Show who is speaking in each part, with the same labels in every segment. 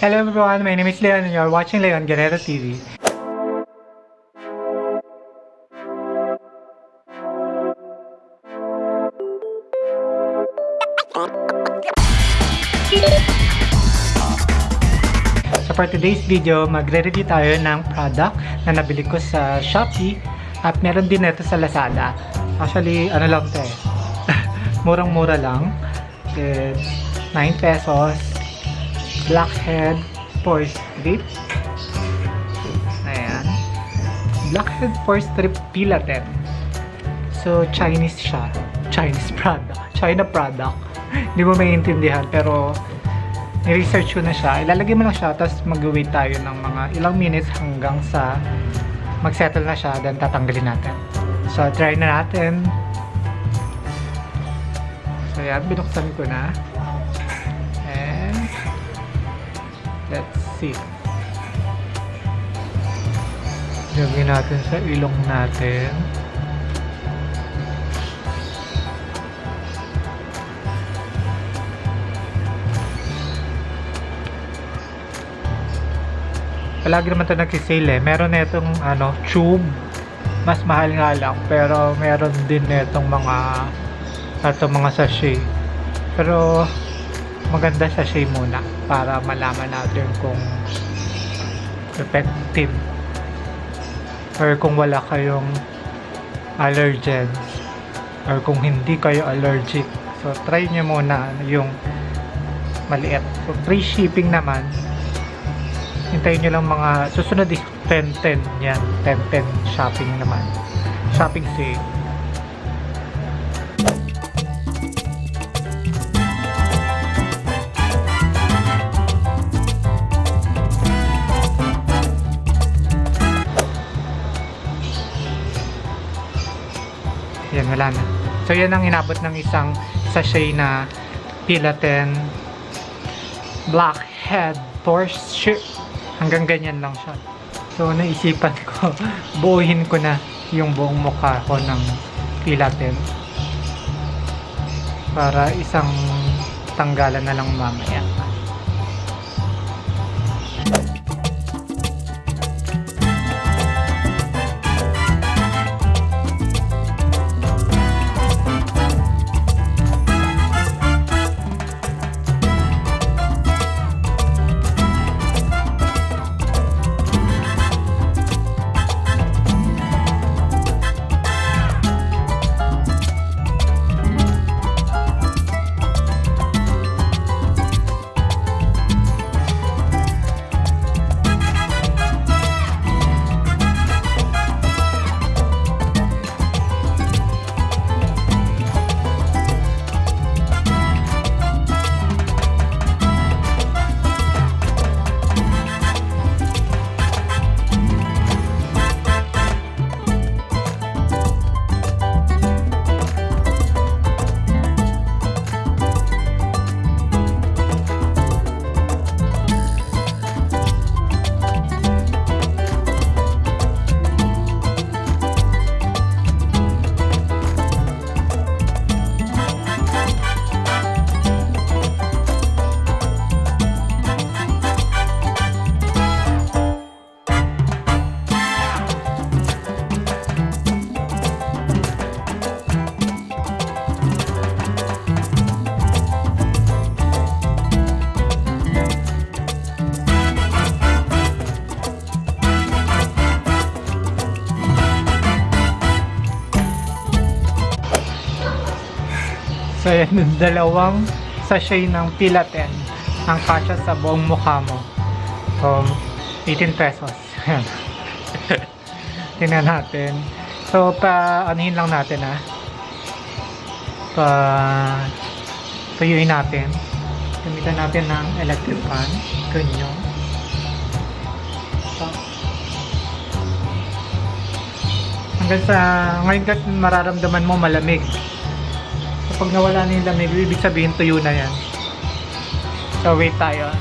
Speaker 1: Hello everyone, my name is Leon and you're watching Leon Guerrero TV. So for today's video, magre-review tayo ng product na nabili ko sa Shopee at meron din ito sa Lazada. Actually, ano lang ito eh. Murang-mura lang. It's 9 pesos. Blackhead Pore Strip. Ayan. Blackhead Pore Strip Pilaten. So, Chinese siya. Chinese product. China product. Hindi mo maintindihan pero ni-research ko na siya. Ilalagay mo lang siya tapos mag-wait tayo ng mga ilang minutes hanggang sa mag-settle na siya then tatanggalin natin. So, try na natin. So, yan. Binuksan ko na. See. Lagyan natin sa ilong natin. palagi naman ito nagsisale eh. Meron na itong ano, tube. Mas mahal nga lang. Pero meron din na itong mga ito mga sachet. Pero maganda sachet muna para malaman natin kung effective or kung wala kayong allergens or kung hindi kayo allergic. So try nyo muna yung maliit. So free shipping naman hintayin nyo lang mga susunod is 10-10 yan 10-10 shopping naman shopping sale wala so yan ang inabot ng isang sachet na Pilaten Blackhead Porsche hanggang ganyan lang siya. So naisipan ko buuhin ko na yung buong mukha ko ng pilaten para isang tanggalan na lang mamaya So yan, yung dalawang sachet ng Pilaten ang kasya sa buong mukha mo. So, 18 pesos. Tingnan natin. So, pa anuhin lang natin ah. Pa tuyuin natin. Gamitan natin ng electric fan. Ganyan. So, hanggang sa ngayon kasi mararamdaman mo malamig pag nawala na yung lamig, ibig sabihin tuyo na yan. So, wait tayo.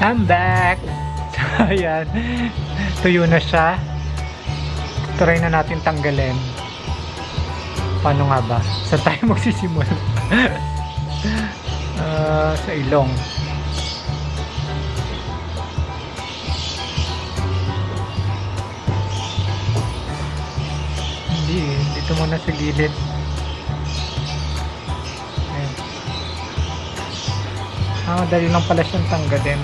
Speaker 1: I'm back! So, ayan. Tuyo na siya. Try na natin tanggalin. Paano nga ba? Sa tayo magsisimula? uh, sa ilong. Hindi, dito muna sa gilid. Ah, madali lang pala siyang tanggalin.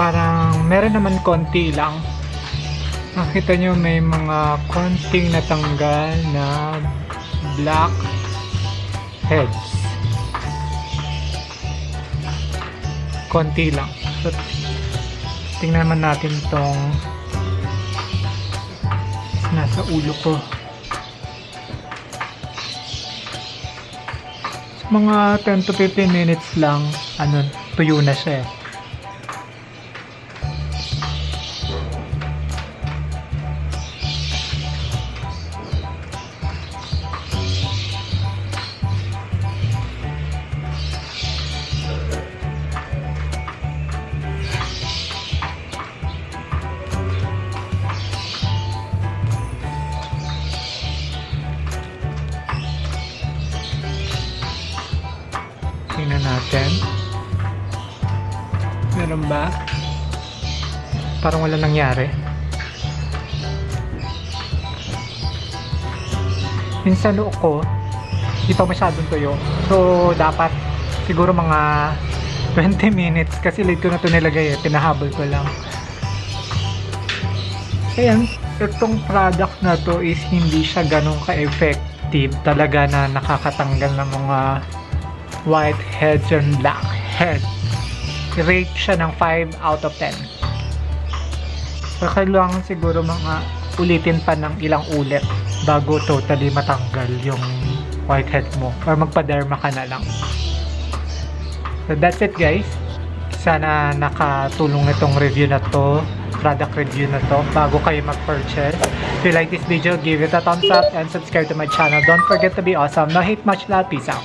Speaker 1: Parang meron naman konti lang. Nakita nyo may mga konting natanggal na black heads. Konti lang. So, tingnan naman natin tong nasa ulo ko. Mga 10 to 15 minutes lang, ano, tuyo na siya eh. Ba? Parang wala nangyari. Minsan noo ko, di pa masyadong tuyo. So, dapat siguro mga 20 minutes kasi late ko na ito nilagay eh. Pinahabol ko lang. Ayan, itong product na to is hindi siya ganun ka-effective talaga na nakakatanggal ng mga white heads and black heads. Rate siya ng 5 out of 10. So, kailangan siguro mga ulitin pa ng ilang ulit bago totally matanggal yung whitehead mo or magpa-derma ka na lang. So that's it guys. Sana nakatulong itong review na to, product review na to bago kayo mag-purchase. If you like this video, give it a thumbs up and subscribe to my channel. Don't forget to be awesome. No hate much love. Peace out.